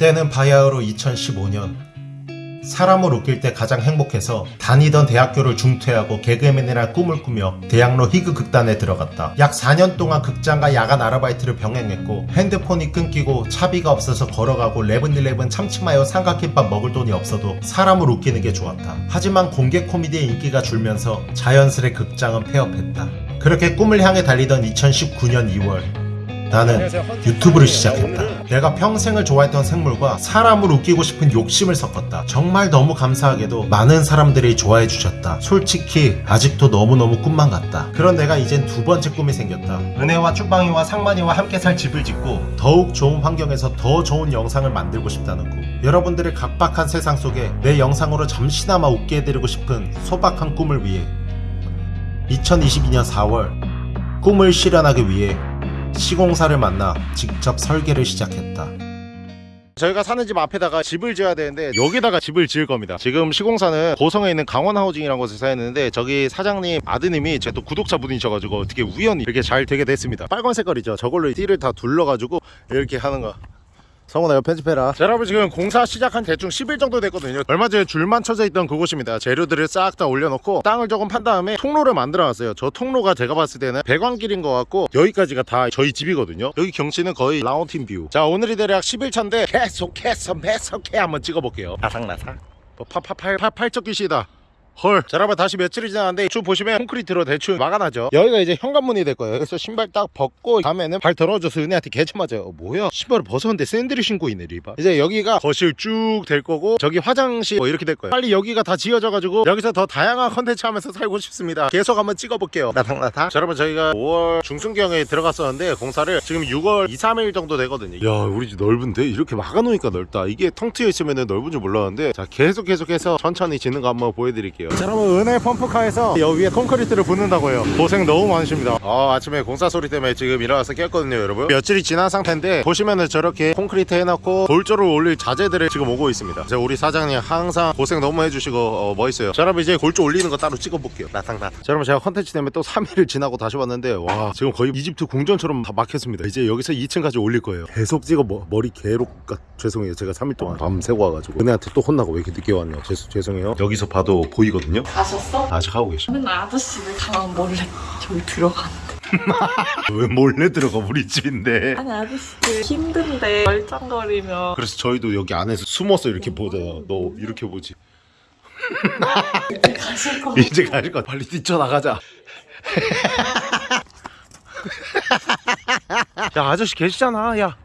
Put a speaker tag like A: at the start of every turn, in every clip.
A: 때는 바야흐로 2015년 사람을 웃길 때 가장 행복해서 다니던 대학교를 중퇴하고 개그맨이라 꿈을 꾸며 대학로 희극 극단에 들어갔다. 약 4년 동안 극장과 야간 아르바이트를 병행했고 핸드폰이 끊기고 차비가 없어서 걸어가고 레븐일레븐 참치마요 삼각김밥 먹을 돈이 없어도 사람을 웃기는 게 좋았다. 하지만 공개 코미디의 인기가 줄면서 자연스레 극장은 폐업했다. 그렇게 꿈을 향해 달리던 2019년 2월 나는 유튜브를 시작했다. 내가 평생을 좋아했던 생물과 사람을 웃기고 싶은 욕심을 섞었다. 정말 너무 감사하게도 많은 사람들이 좋아해 주셨다. 솔직히 아직도 너무너무 꿈만 같다. 그런 내가 이젠 두 번째 꿈이 생겼다. 은혜와 쭈방이와 상만이와 함께 살 집을 짓고 더욱 좋은 환경에서 더 좋은 영상을 만들고 싶다는 꿈. 여러분들의 각박한 세상 속에 내 영상으로 잠시나마 웃게 해드리고 싶은 소박한 꿈을 위해 2022년 4월 꿈을 실현하기 위해 시공사를 만나 직접 설계를 시작했다. 저희가 사는 집 앞에다가 집을 지어야 되는데 여기다가 집을 지을 겁니다. 지금 시공사는 고성에 있는 강원하우징이라는 곳에 사였는데 저기 사장님 아드님이 제 또 구독자분이셔가지고 어떻게 우연히 이렇게 잘 되게 됐습니다. 빨간 색깔이죠. 저걸로 띠를 다 둘러가지고 이렇게 하는 거 성훈아 이거 편집해라. 자, 여러분 지금 공사 시작한 대충 10일 정도 됐거든요. 얼마 전에 줄만 쳐져 있던 그곳입니다. 재료들을 싹 다 올려놓고 땅을 조금 판 다음에 통로를 만들어 놨어요. 저 통로가 제가 봤을 때는 배관길인 것 같고 여기까지가 다 저희 집이거든요. 여기 경치는 거의 라운틴 뷰자 오늘이 대략 10일차인데 계속해서 매석해 한번 찍어볼게요. 나상나상 뭐 파파팔 팔팔적기시다 헐. 자, 여러분 다시 며칠이 지났는데 쭉 보시면 콘크리트로 대충 막아놔죠. 여기가 이제 현관문이 될 거예요. 그래서 신발 딱 벗고 다음에는 발 더러워져서 은혜한테 개쳐 맞아요. 어, 뭐야? 신발을 벗었는데 샌들을 신고 있네 리바. 이제 여기가 거실 쭉 될 거고 저기 화장실 뭐 이렇게 될 거예요. 빨리 여기가 다 지어져가지고 여기서 더 다양한 컨텐츠 하면서 살고 싶습니다. 계속 한번 찍어볼게요. 나탕나탕. 자, 여러분 저희가 5월 중순경에 들어갔었는데 공사를 지금 6월 2, 3일 정도 되거든요. 야, 우리 집 넓은데 이렇게 막아놓으니까 넓다. 이게 텅 트여 있으면 넓은 줄 몰랐는데 자 계속 계속해서 천천히 짓는 거 한번 보여드릴게요. 자, 여러분 은혜 펌프카에서 여기 위에 콘크리트를 붓는다고요. 고생 너무 많으십니다. 아, 아침에 공사 소리 때문에 지금 일어나서 깼거든요 여러분. 며칠이 지난 상태인데 보시면은 저렇게 콘크리트 해놓고 돌조를 올릴 자재들을 지금 오고 있습니다. 자, 우리 사장님 항상 고생 너무 해주시고 어, 멋있어요. 자 여러분 이제 골조 올리는 거 따로 찍어볼게요. 나탕나탕. 자 여러분 제가 컨텐츠 때문에 또 3일을 지나고 다시 왔는데 와 지금 거의 이집트 궁전처럼 다 막혔습니다. 이제 여기서 2층까지 올릴 거예요. 계속 찍어 머, 머리 개록같 죄송해요. 제가 3일 동안 밤 새고 와가지고 은혜한테 또 혼나고 왜 이렇게 늦게 왔냐. 죄, 죄송해요. 여기서 봐도 보이 거든요.
B: 가셨어?
A: 아직 하고 계셔.
B: 맨날 아저씨들 가면 몰래 저기 들어가는데.
A: 왜 몰래 들어가 우리 집인데?
B: 아니 아저씨들 힘든데 멀쩡거리면.
A: 그래서 저희도 여기 안에서 숨어서 이렇게 보잖아 너 이렇게 보지.
B: 가실 거
A: 이제 가실 거 빨리 뛰쳐나가자. 야 아저씨 계시잖아. 야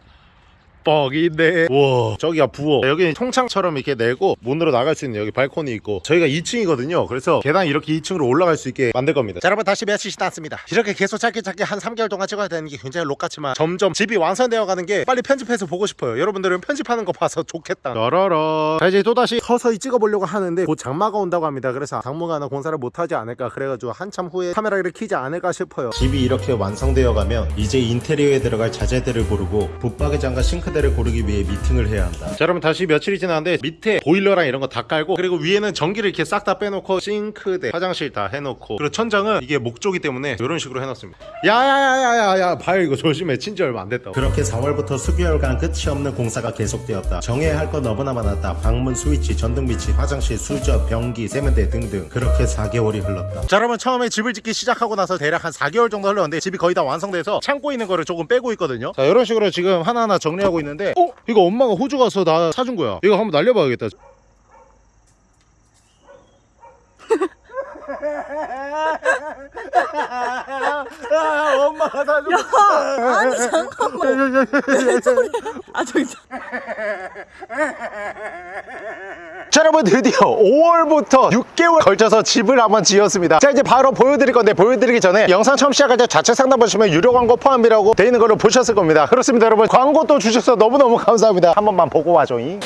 A: 뻑인데 우와. 저기가 부엌. 여기 통창처럼 이렇게 내고 문으로 나갈 수 있는 여기 발코니 있고. 저희가 2층이거든요. 그래서 계단 이렇게 2층으로 올라갈 수 있게 만들 겁니다. 자 여러분 다시 며칠 지났습니다. 이렇게 계속 짧게 짧게 한 3개월 동안 찍어야 되는 게 굉장히 록 같지만 점점 집이 완성되어 가는 게 빨리 편집해서 보고 싶어요. 여러분들은 편집하는 거 봐서 좋겠다. 라라라. 자 이제 또다시 서서히 찍어보려고 하는데 곧 장마가 온다고 합니다. 그래서 당분간은 공사를 못하지 않을까 그래가지고 한참 후에 카메라를 켜지 않을까 싶어요. 집이 이렇게 완성되어 가면 이제 인테리어에 들어갈 자재들을 고르고 붙박이장과 싱크대 를 고르기 위해 미팅을 해야 한다. 자 여러분 다시 며칠이 지났는데 밑에 보일러랑 이런 거 다 깔고 그리고 위에는 전기를 이렇게 싹 다 빼놓고 싱크대 화장실 다 해놓고. 그리고 천장은 이게 목조기 때문에 이런 식으로 해놨습니다. 야야야야야야 발 이거 조심해. 친지 얼마 안 됐다 그렇게 4월부터 수개월간 끝이 없는 공사가 계속되었다. 정해야 할거 너무나 많았다. 방문 스위치 전등 비치 화장실 수저 변기 세면대 등등. 그렇게 4개월이 흘렀다. 자 여러분 처음에 집을 짓기 시작하고 나서 대략 한 4개월 정도 흘렀는데 집이 거의 다 완성돼서 창고 있는 거를 조금 빼고 있거든요. 자 이런 식으로 지금 하나하나 정리하고 있는 데 어? 이거 엄마가 호주 가서 나 사준 거야. 이거 한번 날려봐야겠다. 엄마가 사준 거야.
B: 아니 잠깐만. 아 저기
A: 자 여러분 드디어 5월부터 6개월 걸쳐서 집을 한번 지었습니다. 자 이제 바로 보여드릴 건데 보여드리기 전에 영상 처음 시작할 때 좌측 상단 보시면 유료 광고 포함이라고 돼 있는 걸로 보셨을 겁니다. 그렇습니다 여러분. 광고 또 주셔서 너무너무 감사합니다. 한 번만 보고 와줘잉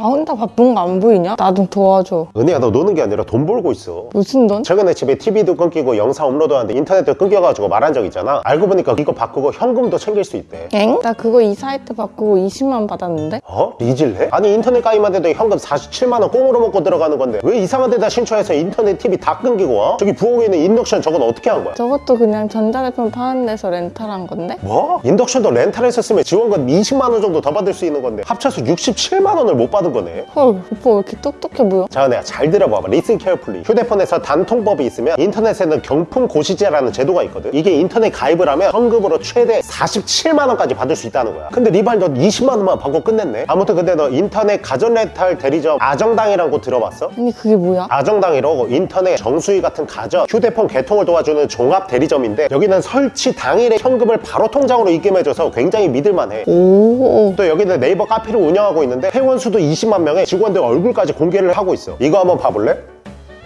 C: 나 혼자 바쁜 거 안 보이냐? 나 좀 도와줘.
A: 은혜야 너 노는 게 아니라 돈 벌고 있어
C: 무슨 돈?
A: 최근에 집에 TV도 끊기고 영상 업로드하는데 인터넷도 끊겨가지고 말한 적 있잖아 알고 보니까 이거 바꾸고 현금도 챙길 수 있대
C: 엥? 나 그거 이 사이트 바꾸고 20만 받았는데?
A: 어? 리질해? 아니 인터넷 가입만 해도 현금 47만 원 꽁으로 먹고 들어가는 건데 왜 이상한 데다 신청해서 인터넷 TV 다 끊기고 와? 저기 부엌에 있는 인덕션 저건 어떻게 한 거야?
C: 저것도 그냥 전자제품 파는 데서 렌탈한 건데?
A: 뭐? 인덕션도 렌탈해서 쓰면 지원금 20만 원 정도 더 받을 수 있는 건데 합쳐서 67만 원을 못 받은 거네
C: 헐 오빠 왜 이렇게 똑똑해 보여?
A: 자, 내가 잘 들어봐봐. Listen carefully. 휴대폰에서 단통법이 있으면 인터넷에는 경품 고시제라는 제도가 있거든. 이게 인터넷 가입을 하면 현금으로 최대 47만 원까지 받을 수 있다는 거야. 근데 리발 너 20만 원만 받고 끝냈네. 아무튼 근데 너 인터넷 가전 렌탈 대리점 아정당이라는 곳 들어봤어?
C: 아니 그게 뭐야?
A: 아정당이라고 인터넷 정수기 같은 가전, 휴대폰 개통을 도와주는 종합 대리점인데 여기는 설치 당일에 현금을 바로 통장으로 입금해줘서 굉장히 믿을만해.
C: 오
A: 또 여기는 네이버 카페를 운영하고 있는데 회원 수도 20만 명에 직원들 얼굴까지 공개를 하고 있어. 이거 한번 봐볼래?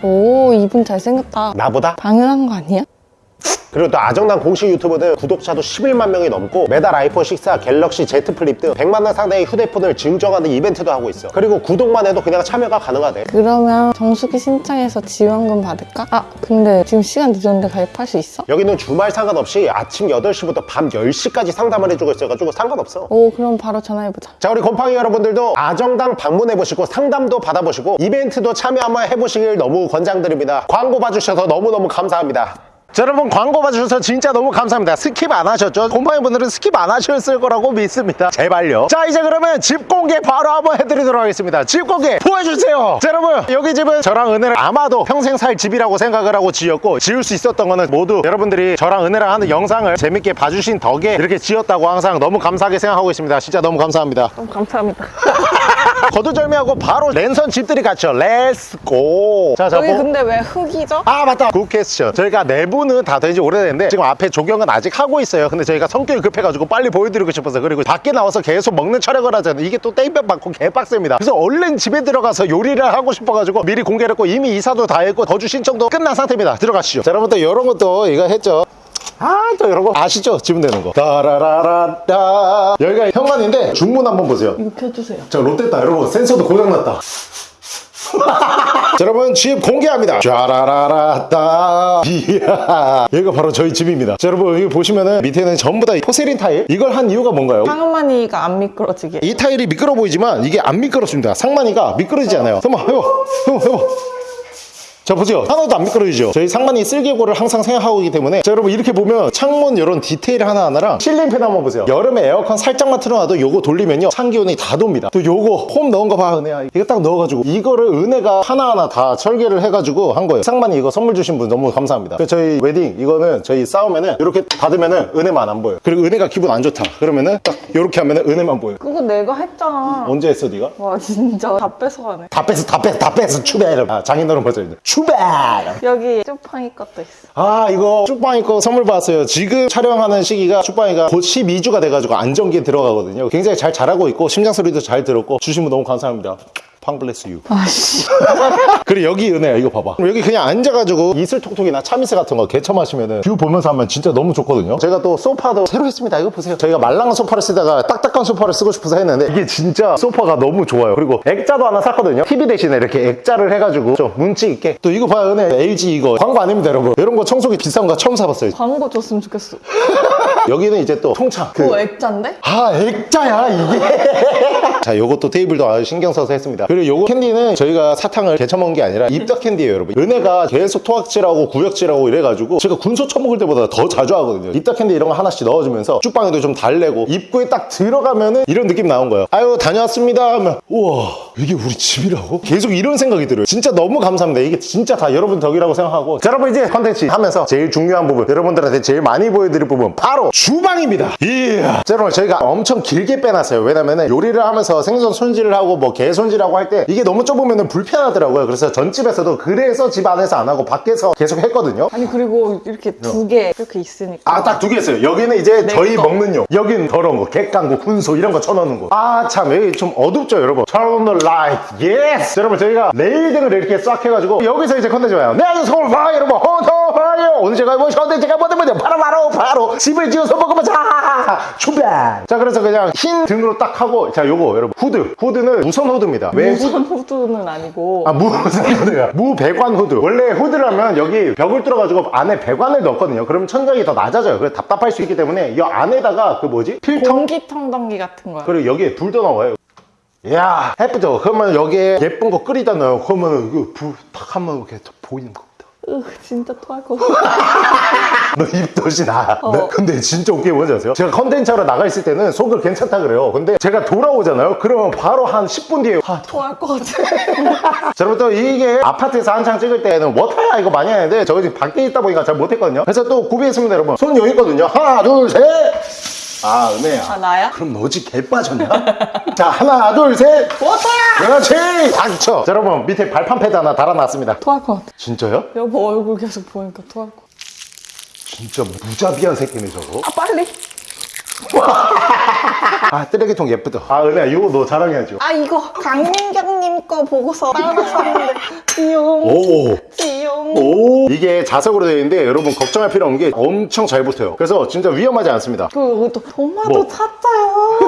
C: 오 이분 잘생겼다
A: 나보다?
C: 당연한 거 아니야?
A: 그리고 또 아정당 공식 유튜브는 구독자도 11만 명이 넘고 매달 아이폰 6, 갤럭시 Z 플립 등 100만 원 상당의 휴대폰을 증정하는 이벤트도 하고 있어. 그리고 구독만 해도 그냥 참여가 가능하대.
C: 그러면 정수기 신청해서 지원금 받을까? 아 근데 지금 시간 늦었는데 가입할 수 있어?
A: 여기는 주말 상관없이 아침 8시부터 밤 10시까지 상담을 해주고 있어가지고 상관없어.
C: 오 그럼 바로 전화해보자
A: 자 우리 곰팡이 여러분들도 아정당 방문해보시고 상담도 받아보시고 이벤트도 참여 한번 해보시길 너무 권장드립니다 광고 봐주셔서 너무너무 감사합니다 자, 여러분 광고 봐주셔서 진짜 너무 감사합니다. 스킵 안 하셨죠? 곰팡이 분들은 스킵 안 하셨을 거라고 믿습니다. 제발요. 자 이제 그러면 집 공개 바로 한번 해드리도록 하겠습니다. 집 공개 보여주세요. 자 여러분 여기 집은 저랑 은혜랑 아마도 평생 살 집이라고 생각을 하고 지었고 지을 수 있었던 거는 모두 여러분들이 저랑 은혜랑 하는 영상을 재밌게 봐주신 덕에 이렇게 지었다고 항상 너무 감사하게 생각하고 있습니다. 진짜 너무 감사합니다.
C: 어, 감사합니다
A: 거두절미하고 바로 랜선 집들이 가시죠. Let's go 자, 자,
C: 여기
A: 뭐-
C: 근데 왜 흙이죠?
A: 아 맞다. Good question 저희가 내부는 다 된지 오래됐는데 지금 앞에 조경은 아직 하고 있어요. 근데 저희가 성격이 급해가지고 빨리 보여드리고 싶어서 그리고 밖에 나와서 계속 먹는 촬영을 하잖아요 이게 또 땡볕 받고 개빡셉니다. 그래서 얼른 집에 들어가서 요리를 하고 싶어가지고 미리 공개를 했고 이미 이사도 다 했고 거주 신청도 끝난 상태입니다. 들어가시죠. 자 여러분 또 이런 것도 이거 했죠 아, 또 이런 거 아시죠? 지금 되는 거. 따라라라따. 여기가 현관인데 중문 한번 보세요.
C: 이거 켜주세요.
A: 자 롯데다. 여러분 센서도 고장났다. 자, 여러분 집 공개합니다. 쫘라라라따. 이야. 여기가 바로 저희 집입니다. 자 여러분 여기 보시면은 밑에는 전부 다 포세린 타일. 이걸 한 이유가 뭔가요?
C: 상만이가 안 미끄러지게.
A: 이 타일이 미끄러 보이지만 이게 안 미끄럽습니다. 상만이가 미끄러지지 않아요. 한번 해봐. 해봐 해봐 자 보세요. 하나도 안 미끄러지죠? 저희 상만이 슬개골을 항상 생각하고 있기 때문에 자 여러분 이렇게 보면 창문 이런 디테일 하나하나랑 ceiling fan 한번 보세요. 여름에 에어컨 살짝만 틀어놔도 요거 돌리면요 찬기온이 다 돕니다. 또 요거 폼 넣은 거 봐 은혜야 이거 딱 넣어가지고 이거를 은혜가 하나하나 다 설계를 해가지고 한 거예요. 상만이 이거 선물 주신 분 너무 감사합니다. 그래서 저희 웨딩 이거는 저희 싸우면은 이렇게 닫으면은 은혜만 안 보여 그리고 은혜가 기분 안 좋다. 그러면은 딱 이렇게 하면은 은혜만 보여
C: 그거 내가 했잖아.
A: 언제 했어 네가?
C: 와 진짜. 다 뺏어가네.
A: 다 뺐어 다 뺐어 다 뺐어 추베 아, 장인어른 버전인데 추베
C: 여기 쭈빵이 것도 있어.
A: 아 이거 쭈빵이 거 선물 받았어요. 지금 촬영하는 시기가 쭈빵이가 곧 12주가 돼가지고 안정기에 들어가거든요. 굉장히 잘 자라고 있고 심장 소리도 잘 들었고 주신 분 너무 감사합니다 팡bless you.
C: 아씨.
A: 그리고 여기 은혜야 이거 봐봐. 여기 그냥 앉아가지고 이슬톡톡이나 참이슬 같은 거 개쳐 마시면은 뷰 보면서 하면 진짜 너무 좋거든요. 제가 또 소파도 새로 했습니다. 이거 보세요. 저희가 말랑한 소파를 쓰다가 딱딱한 소파를 쓰고 싶어서 했는데 이게 진짜 소파가 너무 좋아요. 그리고 액자도 하나 샀거든요. TV 대신에 이렇게 액자를 해가지고 좀 운치 있게. 또 이거 봐요 은혜. LG 이거 광고 아닙니다 여러분. 이런 거 청소기 비싼 거 처음 사봤어요.
C: 광고 줬으면 좋겠어.
A: 여기는 이제 또 통창. 그
C: 그거 액자인데?
A: 아 액자야 이게. 자 요것도 테이블도 아주 신경 써서 했습니다 그리고 요거 캔디는 저희가 사탕을 개쳐 먹은 게 아니라 입덧 캔디예요 여러분. 은혜가 계속 토악질하고 구역질하고 이래가지고 제가 군소 처먹을 때보다 더 자주 하거든요. 입덧 캔디 이런 거 하나씩 넣어주면서 쭉방에도 좀 달래고 입구에 딱 들어가면은 이런 느낌 나온 거예요. 아유 다녀왔습니다 하면 우와 이게 우리 집이라고? 계속 이런 생각이 들어요. 진짜 너무 감사합니다. 이게 진짜 다 여러분 덕이라고 생각하고. 자 여러분 이제 컨텐츠 하면서 제일 중요한 부분 여러분들한테 제일 많이 보여드릴 부분 바로 주방입니다. 이야. 자 여러분 저희가 엄청 길게 빼놨어요. 왜냐면은 요리를 하면서 생선 손질을 하고 뭐게 손질하고 할할 때 이게 너무 좁으면 불편하더라고요. 그래서 전집에서도 그래서 집 안에서 안 하고 밖에서 계속 했거든요.
C: 아니 그리고 이렇게 두 개 이렇게 있으니까.
A: 아 딱 두 개 있어요. 여기는 이제 저희
C: 거.
A: 먹는 용. 여기는 더러운 거. 갯강구 군소 이런 거 쳐넣는 거아참. 여기 좀 어둡죠 여러분? Turn on the light. Yes! 여러분 저희가 레일등을 이렇게 싹 해가지고 여기서 이제 컨텐츠 와요. 네 안녕하세요 서울 파이 여러분. 헌터퐝이요 오늘 제가 뭐 컨텐츠가 뭐든 뭐든 바로 바로 바로 집을 지어서 먹으면 자 출발 자 그래서 그냥 흰 등으로 딱 하고 자 요거 여러분 후드 후드는 무선 후드입니다 왜 후-
C: 무선 후드는 아니고
A: 아, 무선 후드야. 무배관 후드. 원래 후드라면 여기 벽을 뚫어가지고 안에 배관을 넣었거든요. 그러면 천장이 더 낮아져요. 그래서 답답할 수 있기 때문에 이 안에다가 그 뭐지? 필터?
C: 공기 청정기 같은 거야.
A: 그리고 여기에 불도 나와요. 이야, 예쁘죠? 그러면 여기에 예쁜 거 끓이다 넣어요. 그러면 이거 불탁 하면 이렇게 더 보이는 겁니다.
C: 으, 진짜 토할 것 같아.
A: 너 입덧이 나.
C: 어.
A: 네, 근데 진짜 웃긴 게 뭔지 아세요? 제가 컨텐츠하러 나가 있을 때는 속을 괜찮다 그래요. 근데 제가 돌아오잖아요? 그러면 바로 한 10분 뒤에 아,
C: 토할 것 같아.
A: 자, 여러분 또 이게 아파트에서 한창 찍을 때는 워터야 이거 많이 하는데 저희 지금 밖에 있다 보니까 잘 못했거든요 그래서 또 구비했습니다 여러분 손 여기 있거든요 하나 둘셋 아 은혜야
C: 아, 나야?
A: 그럼 너 어찌 개 빠졌냐? 자 하나 둘셋 워터야 그렇지 박쳐 자 여러분 밑에 발판 패드 하나 달아놨습니다
C: 토할 것 같아.
A: 진짜요?
C: 여보 얼굴 계속 보니까 토할 것 같아.
A: 진짜 무자비한 새끼네 저거
C: 아, 빨리.
A: 아 쓰레기통 예쁘다 아 은혜야 이거 너 자랑해야죠
C: 아, 이거 강민경님 거 보고서 따라 샀는데. 띠용.
A: 오
C: 띠용.
A: 오 이게 자석으로 되어 있는데 여러분 걱정할 필요 없는 게 엄청 잘 붙어요 그래서 진짜 위험하지 않습니다
C: 그리고 또 도마도
A: 뭐?
C: 샀어요.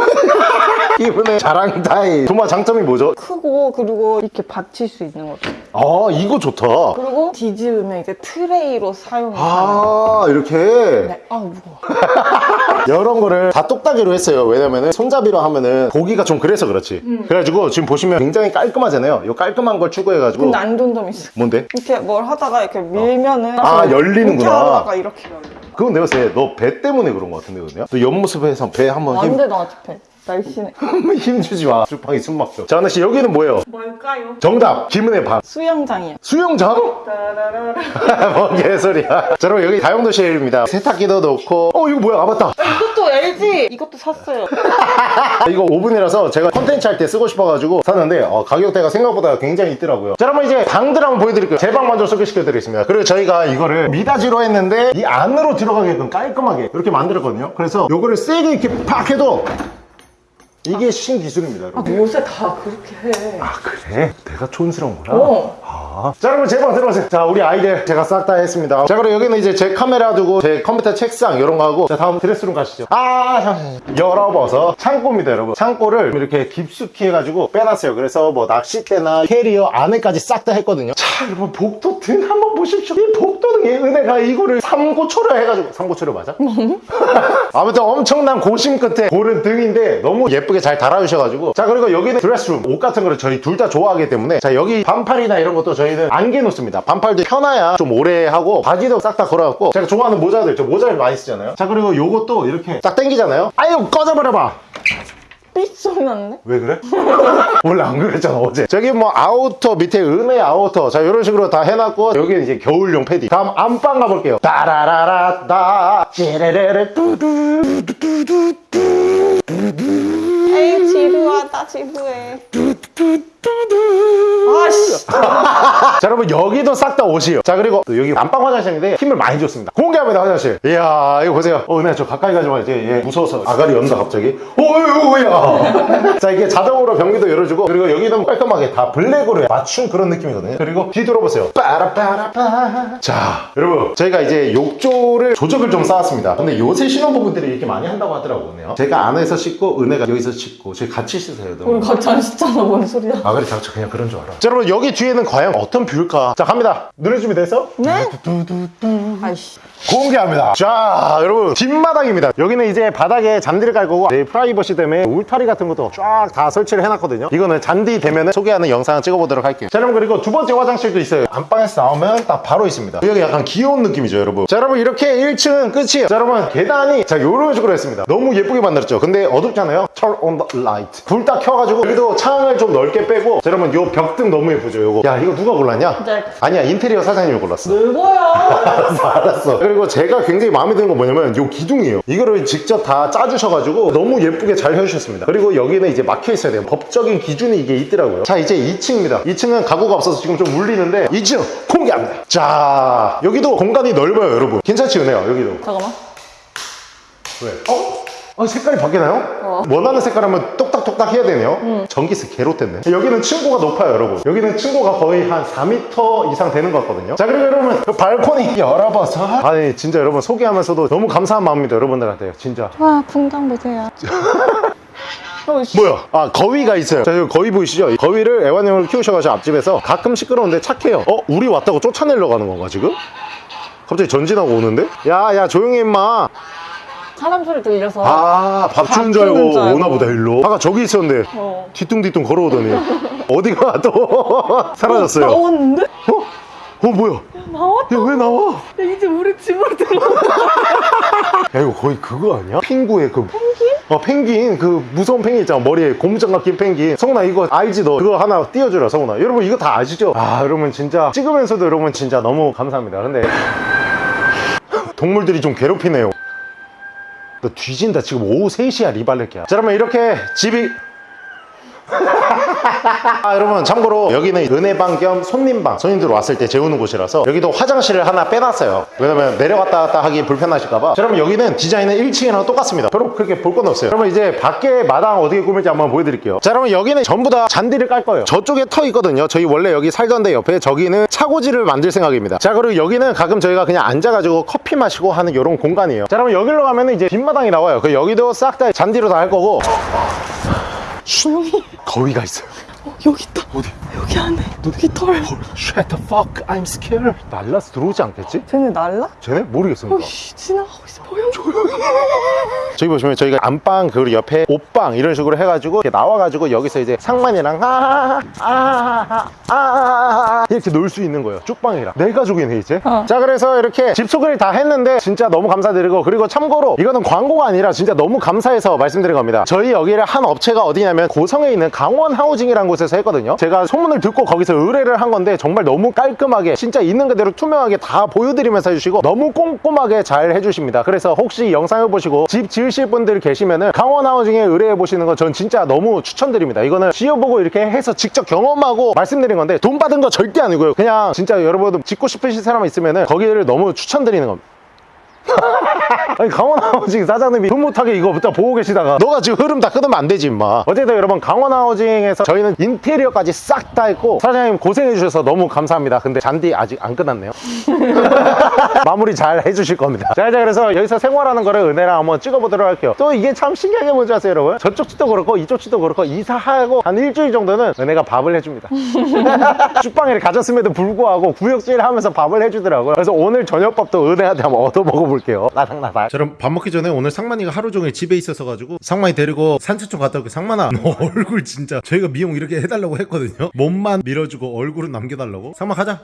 A: 이분의 자랑 타임 도마 장점이 뭐죠?
C: 크고 그리고 이렇게 받칠 수 있는 거.
A: 아 이거 좋다
C: 그리고 뒤집으면 이제 트레이로 사용이 가능.
A: 아 이렇게
C: 네. 아, 무거워.
A: 이런 거를 다 똑딱이로 했어요 왜냐면은 손잡이로 하면은 보기가 좀 그래서 그렇지 그래가지고 지금 보시면 굉장히 깔끔하잖아요 이 깔끔한 걸 추구해가지고
C: 근데 안 좋은 점이 있어.
A: 뭔데?
C: 이렇게 뭘 하다가 이렇게 밀면은
A: 아, 열리는구나.
C: 이렇게 하다가 이렇게 열려.
A: 그건 내가 봤을 때너배 때문에 그런 거 같은데 그거요? 너 옆모습에서 배 한번 힘,
C: 안돼 나한테 배. 날씬해.
A: 힘 주지 마 술빵이 숨 막혀 자 하나씩 여기는 뭐예요?
B: 뭘까요?
A: 정답 김은혜 반
C: 수영장이야.
A: 수영장? 뭔 개소리야 자 여러분 여기 다용도 실입니다 세탁기도 놓고 어 이거 뭐야 아 맞다
C: 이것도 LG. 이것도 샀어요.
A: 아, 이거 오븐이라서 제가 컨텐츠 할 때 쓰고 싶어가지고 샀는데 어, 가격대가 생각보다 굉장히 있더라고요 자 여러분 이제 방들 한번 보여드릴게요 제 방 먼저 소개시켜 드리겠습니다 그리고 저희가 이거를 미닫이로 했는데 이 안으로 들어가게끔 깔끔하게 이렇게 만들었거든요 그래서 요거를 세게 이렇게 팍 해도 이게 신기술입니다 여러분
C: 요새 다 그렇게 해.
A: 아 그래? 내가 촌스러운 거야?
C: 어.
A: 아. 자 여러분 제 방 들어오세요. 자 우리 아이들 제가 싹 다 했습니다. 자 그리고 여기는 이제 제 카메라 두고 제 컴퓨터 책상 이런 거 하고 자 다음 드레스룸 가시죠. 아 잠시만요 열어봐서 창고입니다 여러분. 창고를 이렇게 깊숙이 해가지고 빼놨어요. 그래서 뭐 낚싯대나 캐리어 안에까지 싹 다 했거든요. 자 여러분 복도 등 한번 보십시오. 이 복도 등에 은혜가 이거를 삼고초려 해가지고. 삼고초려 맞아? 아무튼 엄청난 고심 끝에 고른 등인데 너무 예쁘게 잘 달아주셔가지고. 자 그리고 여기는 드레스룸. 옷 같은 거를 저희 둘 다 좋아하기 때문에. 자 여기 반팔이나 이런 것도 저희는 안개 놓습니다. 반팔도 편해야 좀 오래 하고 바지도 싹 다 걸어갖고 제가 좋아하는 모자들 저 모자를 많이 쓰잖아요. 자 그리고 요것도 이렇게 딱 당기잖아요. 아유 꺼져버려봐!
C: 삐 소리 났네.
A: 왜 그래? 원래 안 그랬잖아 어제. 저기 뭐 아우터 밑에 은혜 아우터 자 이런 식으로 다 해놨고 여기는 이제 겨울용 패딩 다음 안방 가볼게요. 따라라라따 찌레레레 뚜두
C: 에이 지루하다 지루해. 아씨.
A: 자 여러분 여기도 싹 다 옷이에요. 자 그리고 또 여기 안방 화장실인데 힘을 많이 줬습니다. 공개합니다 화장실. 이야 이거 보세요. 어 은혜 저 가까이 가지 마. 이제 얘 무서워서. 아가리 연다 갑자기. 어이구야. 자 이게 자동으로 변기도 열어주고 그리고 여기는 깔끔하게 다 블랙으로 맞춘 그런 느낌이거든요. 그리고 뒤 돌아보세요. 빠라빠라빠. 자 여러분 저희가 이제 욕조를 조적을 좀 쌓았습니다. 근데 요새 신혼부부들이 이렇게 많이 한다고 하더라고요 제가 안에서 씻고 은혜가 여기서 씻고 저희 같이 씻어요.
C: 우리 같이 안 씻잖아 뭔 소리야.
A: 아 그래 장처 그냥 그런 줄 알아 자 여러분 여기 뒤에는 과연 어떤 뷰일까 자 갑니다 노래 준비됐어?
C: 네? 아이씨.
A: 공개합니다. 자 여러분 뒷마당입니다. 여기는 이제 바닥에 잔디를 깔 거고 내 프라이버시 때문에 울타리 같은 것도 쫙 다 설치를 해놨거든요. 이거는 잔디 되면 소개하는 영상을 찍어보도록 할게요. 자 여러분 그리고 두 번째 화장실도 있어요. 안방에서 나오면 딱 바로 있습니다. 여기 약간 귀여운 느낌이죠 여러분. 자 여러분 이렇게 1층은 끝이에요. 자 여러분 계단이 자 요런 식으로 했습니다. 너무 예쁘게 만들었죠. 근데 어둡잖아요. Turn on the light. 불 딱 켜가지고 여기도 창을 좀 넓게 빼고 자 여러분 요 벽등 너무 예쁘죠 요거. 야 이거 누가 골랐냐?
C: 네.
A: 아니야 인테리어 사장님이 골랐어. 알았어 알았어 그리고 제가 굉장히 마음에 드는 건 뭐냐면 요 기둥이에요. 이거를 직접 다 짜주셔가지고 너무 예쁘게 잘 해주셨습니다. 그리고 여기는 이제 막혀 있어야 돼요. 법적인 기준이 이게 있더라고요. 자 이제 2층입니다. 2층은 가구가 없어서 지금 좀 울리는데 2층 공개합니다. 자 여기도 공간이 넓어요 여러분. 괜찮지 은혜야? 여기도.
C: 잠깐만.
A: 왜? 어? 아, 색깔이 바뀌나요? 원하는 색깔 하면 똑 딱똑딱 해야 되네요 전기세 개로 뗐네 여기는 층고가 높아요 여러분 여기는 층고가 거의 한 4m 이상 되는 것 같거든요 자 그리고 여러분 그 발코니 열어봐서 아니 진짜 여러분 소개하면서도 너무 감사한 마음입니다 여러분들한테 진짜
C: 와, 풍경 보세요.
A: 뭐야? 아 거위가 있어요 자 여기 거위 보이시죠? 이 거위를 애완용을 키우셔가지고 앞집에서 가끔 시끄러운데 착해요 어? 우리 왔다고 쫓아내려고 하는 건가 지금? 갑자기 전진하고 오는데? 야야 조용히 임마
C: 사람 소리 들려서.
A: 아, 밥 주는 줄 알고. 오나 보다, 일로. 아까 저기 있었는데,
C: 어.
A: 뒤뚱뒤뚱 걸어오더니, 어디가 또 사라졌어요. 어?
C: 나왔는데?
A: 어, 뭐야?
C: 나왔다.
A: 야, 왜 나와?
C: 야, 이제 우리 집으로 들어가.
A: 야, 이거 거의 그거 아니야? 핑구의 그. 펭귄? 어, 펭귄. 그 무서운 펭귄 있잖아. 머리에 고무장갑 낀 펭귄. 성훈아, 이거 알지, 너? 그거 하나 띄워주라, 성훈아. 여러분, 이거 다 아시죠? 아, 여러분, 진짜. 찍으면서도 여러분, 진짜 너무 감사합니다. 근데. 동물들이 좀 괴롭히네요. 너 뒤진다. 지금 오후 3시야, 리발렛기야. 자, 그러면 이렇게 집이. 아, 여러분 참고로 여기는 은혜방 겸 손님방. 손님들 왔을 때 재우는 곳이라서 여기도 화장실을 하나 빼놨어요. 왜냐면 내려갔다 갔다 하기 불편하실까봐. 자, 그러면 여기는 디자인은 1층이랑 똑같습니다. 별로 그렇게 볼 건 없어요. 그러면 이제 밖에 마당 어떻게 꾸밀지 한번 보여드릴게요. 자 그러면 여기는 전부 다 잔디를 깔 거예요. 저쪽에 터 있거든요. 저희 원래 여기 살던 데 옆에 저기는 차고지를 만들 생각입니다. 자 그리고 여기는 가끔 저희가 그냥 앉아가지고 커피 마시고 하는 이런 공간이에요. 자 그러면 여기로 가면은 이제 뒷마당이 나와요. 그 여기도 싹 다 잔디로 다 할 거고
C: 조용히.
A: 거위가 있어요
C: 어, 여기 있다. 어디? 여기 안에. 여기 털.
A: Shut the fuck, I'm scared. 날라서 들어오지 않겠지?
C: 쟤네 날라?
A: 쟤네? 모르겠습니다.
C: 어이씨, 지나가고 있어. 보여?
A: 저기 보시면 저희가 안방 그리고 옆에 옷방 이런 식으로 해가지고 이렇게 나와가지고 여기서 이제 상만이랑 아, 아아아아아 아, 이렇게 놀 수 있는 거예요. 쭉방이랑 네 가족이네 이제.
C: 어.
A: 자 그래서 이렇게 집 소개를 다 했는데 진짜 너무 감사드리고 그리고 참고로 이거는 광고가 아니라 진짜 너무 감사해서 말씀드린 겁니다. 저희 여기를 한 업체가 어디냐면 고성에 있는 강원 하우징이라는 곳에 서 했거든요. 제가 소문을 듣고 거기서 의뢰를 한 건데 정말 너무 깔끔하게 진짜 있는 그대로 투명하게 다 보여드리면서 해주시고 너무 꼼꼼하게 잘 해주십니다. 그래서 혹시 영상을 보시고 집 지으실 분들 계시면은 강원 하우징에 의뢰해 보시는 건 전 진짜 너무 추천드립니다. 이거는 지어보고 이렇게 해서 직접 경험하고 말씀드린 건데 돈 받은 거 절대 아니고요. 그냥 진짜 여러분 짓고 싶으신 사람 있으면은 거기를 너무 추천드리는 겁니다. 아니 강원 하우징 사장님이 흐뭇하게 이거부터 보고 계시다가 너가 지금 흐름 다 끊으면 안 되지 임마. 어쨌든 여러분 강원 하우징에서 저희는 인테리어까지 싹 다 했고 사장님 고생해 주셔서 너무 감사합니다. 근데 잔디 아직 안 끝났네요. 마무리 잘 해주실 겁니다. 자 이제 그래서 여기서 생활하는 거를 은혜랑 한번 찍어보도록 할게요. 또 이게 참 신기하게 뭔지 아세요 여러분? 저쪽 집도 그렇고 이쪽 집도 그렇고 이사하고 한 일주일 정도는 은혜가 밥을 해줍니다. 죽방이를 가졌음에도 불구하고 구역질 하면서 밥을 해주더라고요. 그래서 오늘 저녁밥도 은혜한테 한번 얻어 먹어볼게요 나닥나닥
D: 저럼 밥 먹기 전에 오늘 상만이가 하루 종일 집에 있어서 가지고 상만이 데리고 산책 좀 갔다 올게. 상만아 너 얼굴 진짜 저희가 미용 이렇게 해달라고 했거든요. 몸만 밀어주고 얼굴은 남겨달라고. 상만 가자.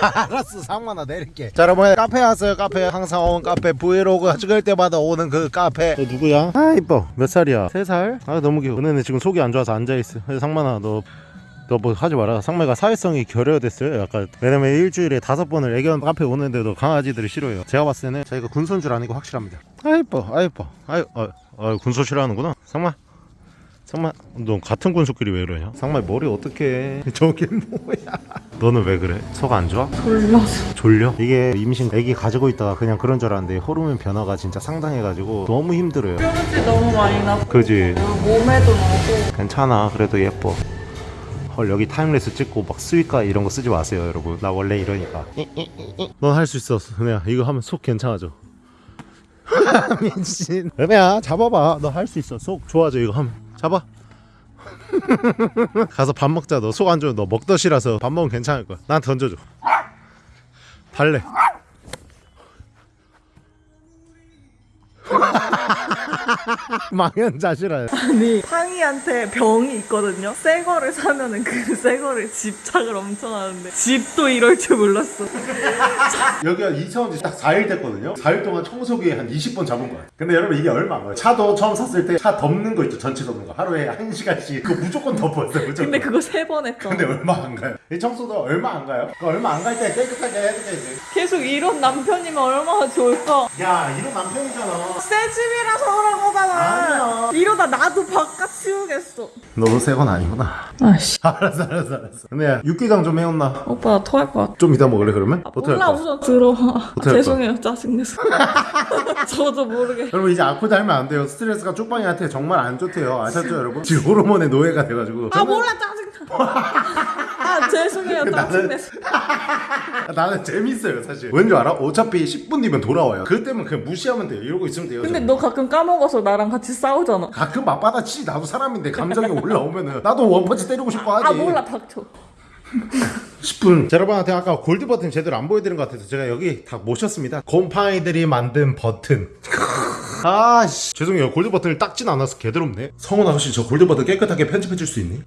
D: 알았어 상만아 내릴게. 자 여러분 카페 왔어요 카페. 항상 오는 카페. 브이로그 찍을 때마다 오는 그 카페. 너 누구야? 아 이뻐. 몇 살이야? 세 살? 아 너무 귀여워. 은혜는 지금 속이 안 좋아서 앉아있어. 상만아 너 너 뭐 하지 마라. 상매가 사회성이 결여됐어요. 약간 왜냐면 일주일에 다섯 번을 애견 카페 오는데도 강아지들이 싫어해요. 제가 봤을 때는 자기가 군소인 줄 아니고 확실합니다. 아 이뻐, 아 이뻐, 아유, 아, 아 군소 싫어하는구나. 상마, 상마, 너 같은 군소끼리 왜 그러냐? 상마 머리 어떻게? 저게 뭐야? 너는 왜 그래? 속안 좋아?
C: 졸려서.
D: 졸려? 이게 임신 애기 가지고 있다가 그냥 그런 줄 알았는데 호르몬 변화가 진짜 상당해가지고 너무 힘들어요.
B: 뾰루지 너무 많이 나고
D: 그지?
B: 몸에도 나고
D: 괜찮아 그래도 예뻐 헐 여기 타임레스 찍고 막 스위카 이런 거 쓰지 마세요 여러분. 나 원래 이러니까. 넌 할 수 있어. 은혜야 이거 하면 속 괜찮아져. 민진 은혜야 잡아봐. 너 할 수 있어. 속 좋아져 이거 하면. 잡아. 가서 밥 먹자. 너 속 안 좋아 너 먹덧이라서 밥 먹으면 괜찮을 거야. 난 던져줘. 달래
E: 망연자실한
F: 아니 상이한테 병이 있거든요. 새 거를 사면은 그 새 거를 집착을 엄청 하는데 집도 이럴 줄 몰랐어.
A: 여기가 이사 온지 딱 4일 됐거든요. 4일 동안 청소기 한 20번 잡은 거야. 근데 여러분 이게 얼마 안 가요. 차도 처음 샀을 때 차 덮는 거 있죠? 전체 덮는 거. 하루에 1시간씩. 그거 무조건 덮었어요. 무조건.
F: 근데 그거 세 번 했어.
A: 근데 얼마 안 가요. 이 청소도 얼마 안 가요? 그 얼마 안 갈 때 깨끗하게 해야 돼
F: 계속 이런 남편이면 얼마나 좋을까.
A: 야 이런 남편이잖아.
F: 새 집이라서 그런 거잖아.
A: 아니야.
F: 이러다 나도 바깥 치우겠어.
A: 너도 새 건 아니구나
F: 아씨.
A: 알았어 알았어 알았어 근데 육개장 좀 해온나
F: 오빠 나 토할 것 같아.
A: 좀 이따 먹을래 그러면? 어떻게 할
F: 몰라
A: 거야?
F: 우선 들어와.
A: 어떡할 거야?
F: 죄송해요 짜증내서. 저도 모르게.
A: 여러분 이제 아코 닮으면 안 돼요 스트레스가 쪽방이한테 정말 안 좋대요 아셨죠 여러분? 지금 호르몬의 노예가 돼가지고
F: 아 몰라 짜증나. 아 죄송해요 짜증내서.
A: 나는 재밌어요 사실 왠지 알아? 어차피 10분 뒤면 돌아와요 때문에 그냥 무시하면 돼요 이러고 있으면 돼요
F: 근데
A: 저는.
F: 너 가끔 까먹어 서 나랑 같이 싸우잖아.
A: 가끔 맞받아치지. 나도 사람인데 감정이 올라오면은. 나도 원펀치 때리고 싶어 하지.
F: 아 몰라. 닥쳐.
A: 10분. 자, 여러분한테 아까 골드 버튼 제대로 안 보여드린 것 같아서 제가 여기 다 모셨습니다. 곰팡이들이 만든 버튼. 아씨. 죄송해요. 골드 버튼을 닦진 않아서 개더럽네. 성훈아 혹시 저 골드 버튼 깨끗하게 편집해 줄 수 있니?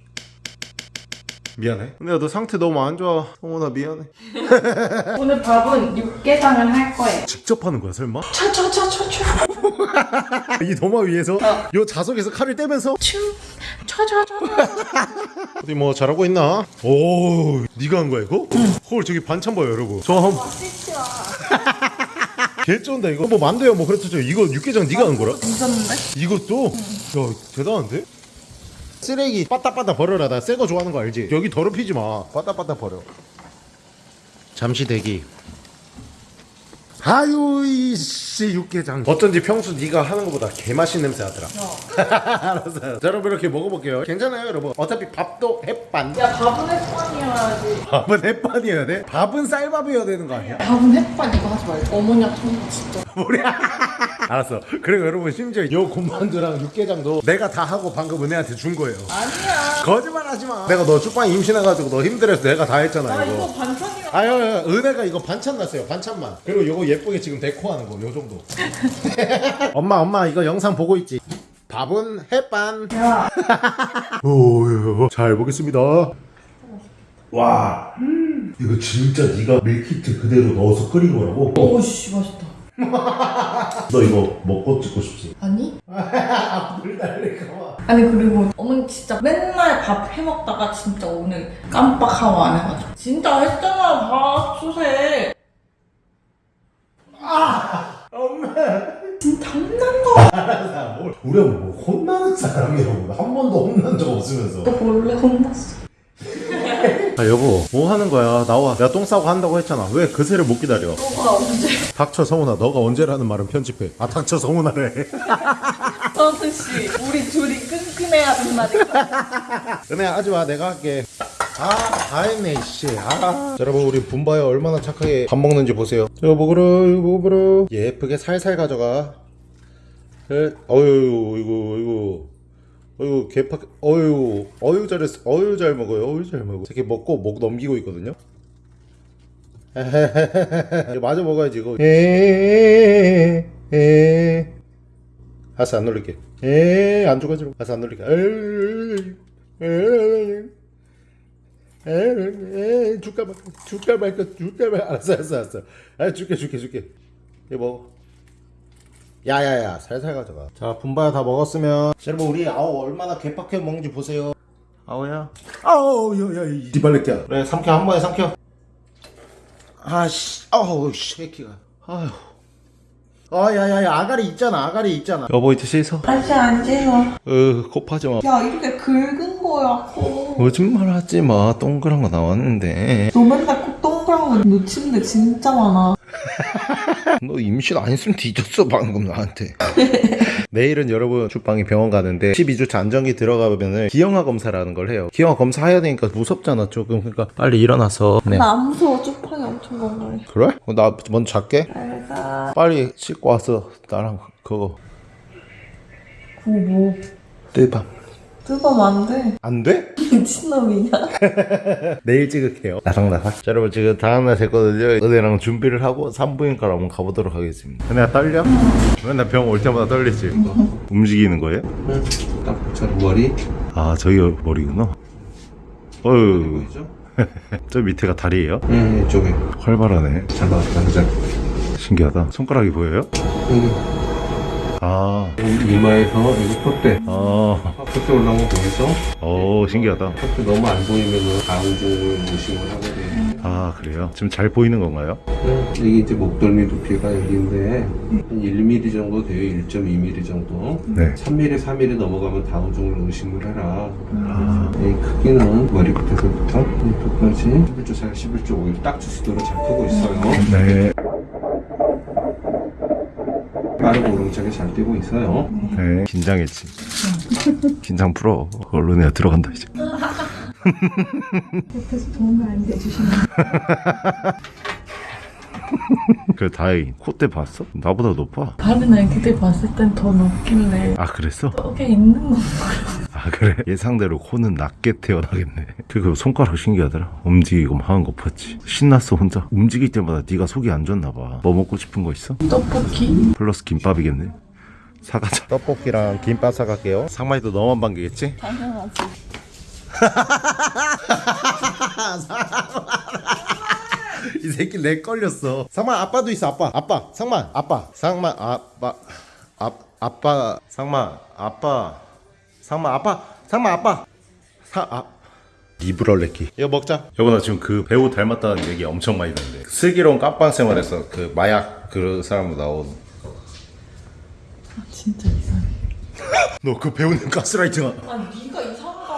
A: 미안해 근데 너 상태 너무 안 좋아 성훈아 미안해
B: 오늘 밥은 육개장을 할 거예요.
A: 직접 하는 거야 설마?
B: 차차차차차.
A: 이 도마 위에서 요 자석에서 칼을 떼면서
B: 차차차.
A: 어디 뭐 잘하고 있나? 오 네가 한 거야 이거? 헐 저기 반찬 봐요 여러분 저 한... 개 쩐다 이거 뭐 만두야 뭐 그렇죠 이거 육개장 네가 한 거라?
F: 미쳤는데?
A: 이것도? 야 대단한데? 쓰레기 빠따빠따 버려라. 나 새 거 좋아하는 거 알지? 여기 더럽히지 마. 빠따빠따 버려. 잠시 대기 아유 이씨 육개장 어쩐지 평소 네가 하는 것보다 개맛있는 냄새 하더라 알았어 알았어. 자, 여러분 이렇게 먹어볼게요 괜찮아요 여러분 어차피 밥도 햇반
B: 야 밥은 햇반이어야지.
A: 밥은 햇반이어야 돼? 밥은 쌀밥이어야 되는 거 아니야?
B: 밥은 햇반 이거 하지 말고. 어머니 같은 진짜.
A: 알았어 그리고 여러분 심지어 요 곰만두랑 육개장도 내가 다 하고 방금 은혜한테 준 거예요
F: 아니야.
A: 거짓말 하지 마 내가 너 죽방 임신해가지고 너 힘들어서 내가 다 했잖아
F: 나
A: 이거
F: 이거 반찬이랑
A: 아유, 은혜가 이거 반찬 났어요. 반찬만. 그리고 요거 예쁘게 지금 데코하는 거, 요 정도. 엄마, 엄마, 이거 영상 보고 있지? 밥은 햇반.
F: 야.
A: 오, 잘 보겠습니다. 와, 이거 진짜 네가 밀키트 그대로 넣어서 끓인 거라고?
B: 오씨 맛있다.
A: 너 이거 먹고 찍고 싶지?
B: 아니?
A: 물 날릴까 봐.
B: 아니 그리고 어머니 진짜 맨날 밥 해먹다가 진짜 오늘 깜빡하고 안 해가지고 진짜 했잖아 밥 수세
A: 엄마.
B: 진짜
A: 알았어, 뭘. 우리가 뭐 혼나는 사람이라고. 한 번도 혼난 적 없으면서.
B: 너 몰래 혼났어
A: 아, 여보, 뭐 하는 거야? 나와. 내가 똥 싸고 한다고 했잖아. 왜 그새를 못 기다려?
B: 너가 언제
A: 닥쳐 성훈아 너가 언제라는 말은 편집해 아 닥쳐 성훈아래
B: 서은씨 우리 둘이 끈끈해야 된다니까
A: 은혜야 하지마 내가 할게 아다 했네 이씨. 아. 자, 여러분 우리 분바야 얼마나 착하게 밥 먹는지 보세요. 이거 먹으러 이거 먹으러 예쁘게 살살 가져가. 에, 어유 이거 이거. 어유 개팍 어유 어유 잘했어. 어유 잘 먹어요. 어유 잘 먹어. 이렇게 먹고 목 넘기고 있거든요. 이거 마저 먹어야지 이거. 에에에 아싸 안 놀릴게. 에안 죽어지고 아싸 안 놀릴게. 에에에에 줄까 말까 줄까 말까 줄까 말까 알았어 알았어 알았어. 아 줄게 줄게 줄게. 이거 먹어. 야야야 살살 가져가. 자 분바야 다 먹었으면. 자, 여러분 우리 아우 얼마나 개팍해 먹는지 보세요. 아우야? 아우 야야 이. 디발레끼야 그래 삼켜. 한 번에 삼켜. 아씨 아우 쉐키가. 아휴 아 야야야 아가리 있잖아 아가리 있잖아. 여보 이제 씻어.
B: 다시 앉아요
A: 어 코파지 마.
B: 야 이렇게 긁은 거야 코.
A: 거짓말 하지 마. 동그란 거 나왔는데.
B: 너 맨날 꼭 동그란 거 놓치는 데 진짜 많아
A: 너 임신 안 했으면 뒤졌어 방금 나한테. 내일은 여러분 주방에 병원 가는데 12주차 안정기 들어가면은 기형아 검사라는 걸 해요. 기형아 검사 해야 되니까 무섭잖아 조금. 그러니까 빨리 일어나서. 네.
B: 나 안 무서워. 쪽팔이 엄청 건강해
A: 그래? 어, 나 먼저 잘게.
B: 잘가.
A: 빨리 씻고 와서 나랑 그거.
B: 그거 뭐?
A: 뜨밤
B: 뜯으면 안 돼.
A: 안 돼?
B: 미친놈이냐?
A: 내일 찍을게요. 나삭나삭. 자, 여러분 지금 다음날 됐거든요. 은혜랑 준비를 하고 산부인과로 한번 가보도록 하겠습니다. 은혜가 떨려? 맨날 병 올 때마다 떨리지? 움직이는 거예요?
G: 딱저 머리
A: 아, 저기 머리구나. 어휴? 저 밑에가 다리예요?
G: 네, 이쪽에
A: 활발하네.
G: 잘 나왔다 그죠?
A: 신기하다. 손가락이 보여요?
G: 여기
A: 아,
G: 이마에서 여기 콧대
A: 아,
G: 콧대 올라온 거 보이죠?
A: 오, 신기하다.
G: 콧대 너무 안 보이면은 다우증을 의심을 하게 돼
A: 아, 그래요? 지금 잘 보이는 건가요?
G: 네, 이게 이제 목덜미 두피가 여기인데 한 1mm 정도 돼요 1.2mm 정도
A: 네.
G: 3mm 4mm 넘어가면 다우증을 의심을 해라 이 크기는 머리 끝에서부터 이 끝까지 11조 4, 11조 5일 딱 주수도로 잘 크고 있어요
A: 네.
G: 빠르고 오름차게 잘 뛰고 있어요
A: 네. 긴장했지. 긴장 풀어. 내가 들어간다, 이제.
B: 옆에서 도움을 안 해주시면.
A: 그래, 다행히. 콧대 봤어? 나보다 높아.
B: 다른 애기들 봤을 땐 더 높길래
A: 아, 그랬어?
B: 떡에 있는
A: 건아 그래? 예상대로 코는 낮게 태어나겠네 그리고 손가락 신기하더라 움직이고 막 하는 거 봤지 신났어 혼자 움직일 때마다 네가 속이 안 좋나 봐뭐 먹고 싶은 거 있어?
B: 떡볶이?
A: 플러스 김밥이겠네 사가자 떡볶이랑 김밥 사갈게요. 상만이도 너만 반기겠지?
B: 당연하지.
A: 이 새끼 내 걸렸어. 상만 아빠도 있어 아빠. 아빠 상만 아빠. 상만 아빠 아, 아빠. 상만 아빠. 상만 아빠. 상만 아빠. 사아. 이브럴레키. 이거 먹자. 여보 나 지금 그 배우 닮았다는 얘기 엄청 많이 듣는데. 슬기로운 깜빵 생활에서 그 마약 그 사람으로 나온
B: 아, 진짜 이상해.
A: 너 그 배우는 가스라이팅
B: 아니 네가 이상하다.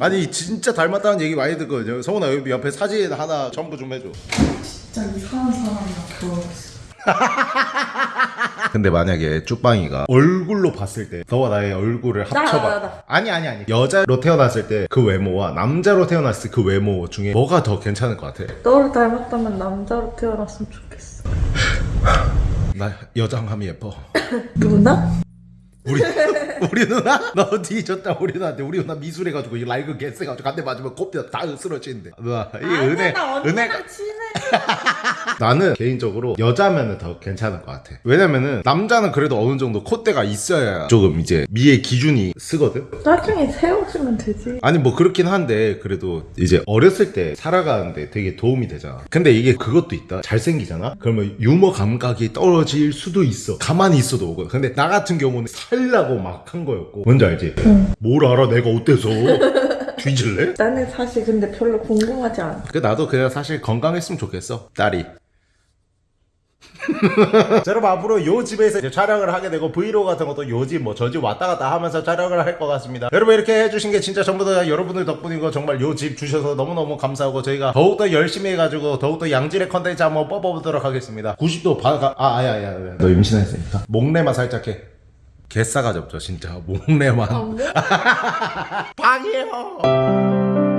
A: 아니 진짜 닮았다는 얘기 많이 듣거든요 성훈아 여기 옆에 사진 하나 첨부 좀 해줘
B: 진짜 이상한 사람이랑 결혼했어.
A: 근데 만약에 쭈빵이가 얼굴로 봤을 때 너와 나의 얼굴을
B: 나,
A: 합쳐봐
B: 나, 나.
A: 아니 아니 아니 여자로 태어났을 때 그 외모와 남자로 태어났을 때 그 외모 중에 뭐가 더 괜찮을 것 같아?
B: 너를 닮았다면 남자로 태어났으면 좋겠어.
A: 나 여장함이 예뻐
B: 누나?
A: 우리 우리 누나? 너 뒤졌다 우리 누나한테 우리 누나 미술해가지고 이 라이그 개쎄가지고 한대 맞으면 곱다 다 쓰러지는데 누나 이 은혜
B: 나
A: 은혜. 나는 개인적으로 여자면은 더 괜찮을 것 같아. 왜냐면은 남자는 그래도 어느 정도 콧대가 있어야 조금 이제 미의 기준이 쓰거든.
B: 나중에 세워주면 되지.
A: 아니 뭐 그렇긴 한데 그래도 이제 어렸을 때 살아가는데 되게 도움이 되잖아. 근데 이게 그것도 있다. 잘생기잖아. 그러면 유머 감각이 떨어질 수도 있어. 가만히 있어도 오거든. 근데 나 같은 경우는 살라고 막 한 거였고. 뭔지 알지? 뭘 알아? 내가 어때서? 뒤질래?
B: 나는 사실 근데 별로 궁금하지 않아.
A: 그 나도 그냥 사실 건강했으면 좋겠어 딸이 자, 여러분 앞으로 요 집에서 이제 촬영을 하게 되고 브이로그 같은 것도 요 집 뭐 저 집 왔다 갔다 하면서 촬영을 할 것 같습니다 여러분 이렇게 해주신 게 진짜 전부 다 여러분들 덕분이고 정말 요 집 주셔서 너무너무 감사하고 저희가 더욱더 열심히 해가지고 더욱더 양질의 컨텐츠 한번 뽑아보도록 하겠습니다 90도 바가 아 아야 아야 아야. 너 임신했으니까 목내만 살짝 해 개싸가지 없죠 진짜. 목내만.
B: 안 돼?
A: 방이에요